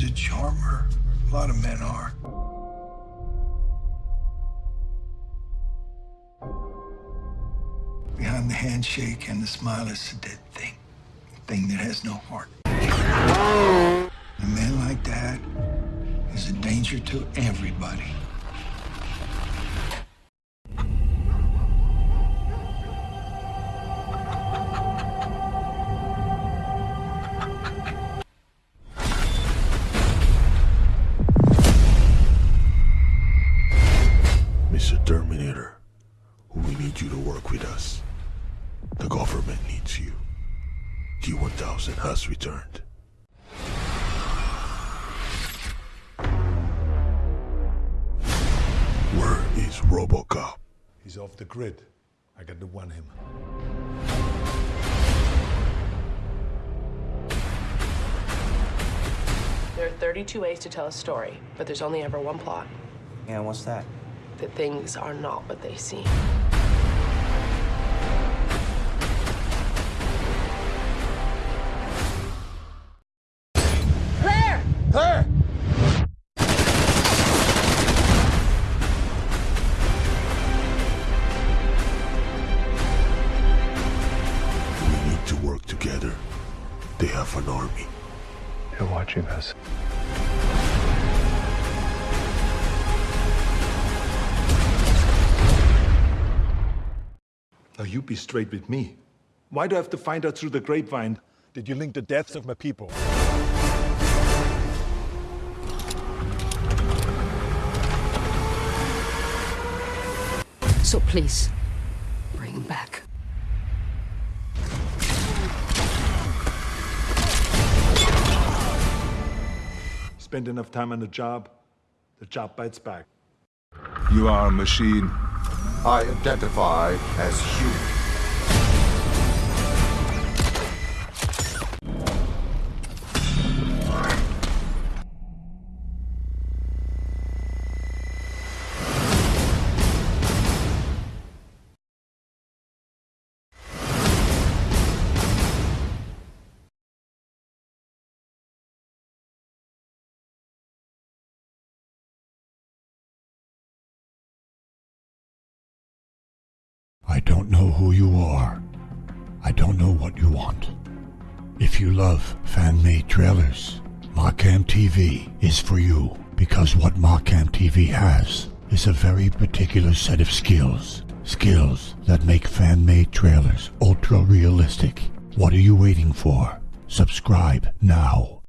a charmer. A lot of men are. Behind the handshake and the smile is a dead thing. A thing that has no heart. A man like that is a danger to everybody. We need you to work with us. The government needs you. T-1000 has returned. Where is Robocop? He's off the grid. I got to want him. There are 32 ways to tell a story, but there's only ever one plot. Yeah, what's that? That things are not what they seem. Claire! Hey! We need to work together. They have an army. They're watching us. Now you be straight with me. Why do I have to find out through the grapevine that you link the deaths of my people? So please, bring him back. Spend enough time on the job, the job bites back. You are a machine. I identify as human. I don't know who you are. I don't know what you want. If you love fan-made trailers, Markham TV is for you because what Markham TV has is a very particular set of skills. Skills that make fan-made trailers ultra-realistic. What are you waiting for? Subscribe now.